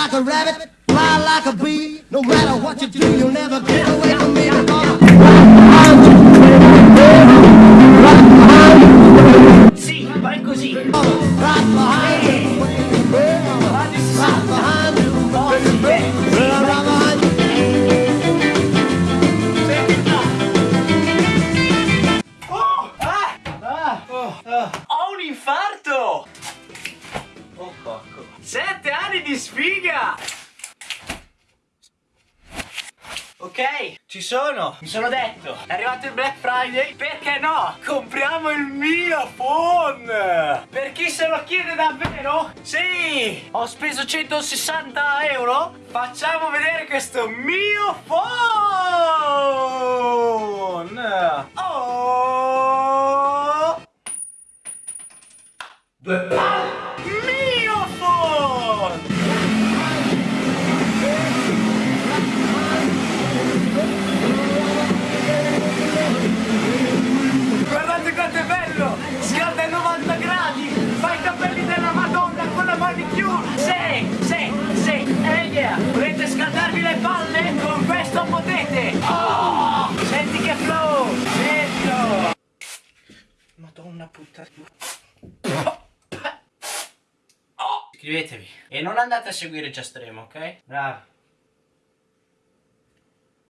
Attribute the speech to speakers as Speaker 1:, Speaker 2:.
Speaker 1: like a rabbit, fly like a bee. No matter what you do, you'll never get away from me. Right behind you. Right behind you.
Speaker 2: Oh,
Speaker 1: Right behind you.
Speaker 2: Senti. Oh, ah, ah, oh, ah. Ho un infarto! Oh, porco. Sette di sfiga! Ok, ci sono. Mi sono detto, è arrivato il Black Friday, perché no? Compriamo il mio phone! Per chi se lo chiede davvero? Sì! Ho speso 160 euro. Facciamo vedere questo mio phone! Oh! Due palle! Guardate quanto è bello! Scalda ai 90 gradi! Fa i capelli della Madonna con la manicure! Sì, sì, sì! Eh yeah! Volete scaldarvi le palle? Con questo potete! Oh! Senti che flow! Sentilo! Madonna puttana! Iscrivetevi! E non andate a seguire Giastremo, ok? Bravi!